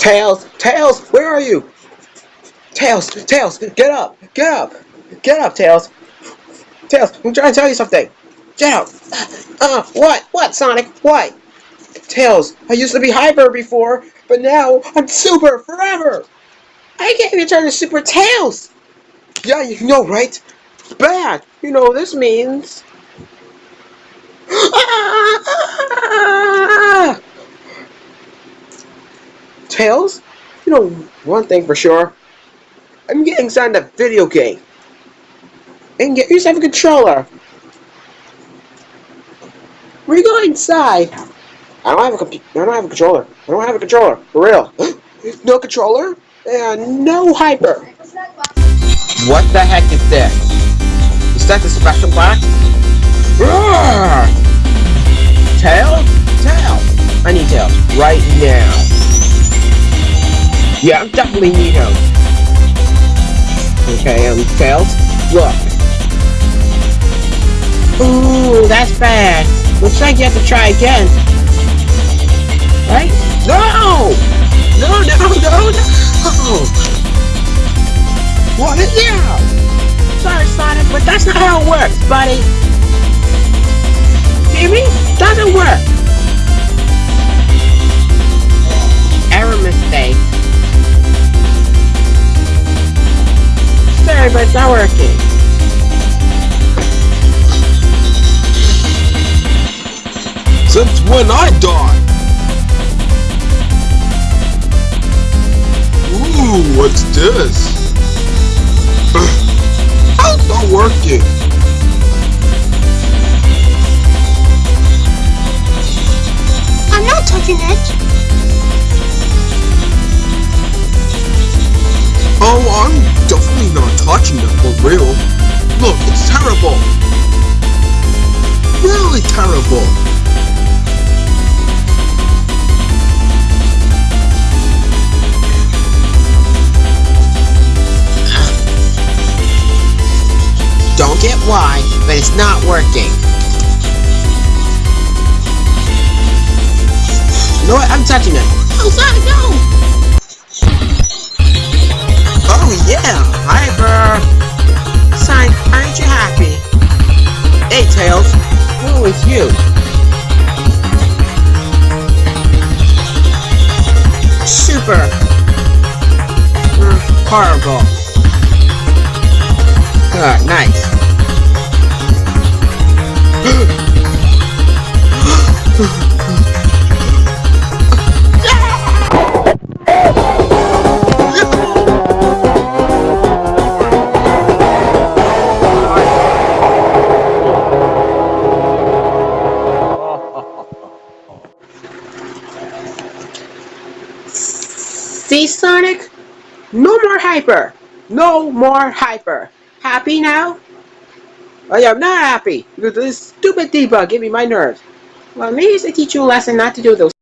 Tails, Tails, where are you? Tails, Tails, get up, get up, get up, Tails. Tails, I'm trying to tell you something. Get up. Uh, what? What, Sonic? What? Tails, I used to be hyper before, but now I'm super forever. I can't even turn to Super Tails. Yeah, you know, right? Bad. You know what this means. Tails, you know one thing for sure. I'm getting signed a video game. And get yourself a controller. We go inside. I don't have a computer. I don't have a controller. I don't have a controller. For real. no controller and no hyper. What the heck is this? Is that the special box? Yeah, I definitely need him. Okay, um, Tails, look. Ooh, that's bad. Looks like you have to try again. Right? No! No, no, no, no! What is yeah? Sorry, Sonic, but that's not how it works, buddy. Hear me? Doesn't work. But it's not working. Since when I died? Ooh, what's this? How's that working? Definitely not for real. Look, it's terrible. Really terrible. Don't get why, but it's not working. You know what? I'm touching it. Oh, Sonic, no! Yeah, Hyper. Sonic, aren't you happy? Hey Tails, who is you? Super. Mm, horrible. Good, nice. See, Sonic? No more hyper. No more hyper. Happy now? I am not happy because this stupid debug gave me my nerves. Well, maybe it's to teach you a lesson not to do those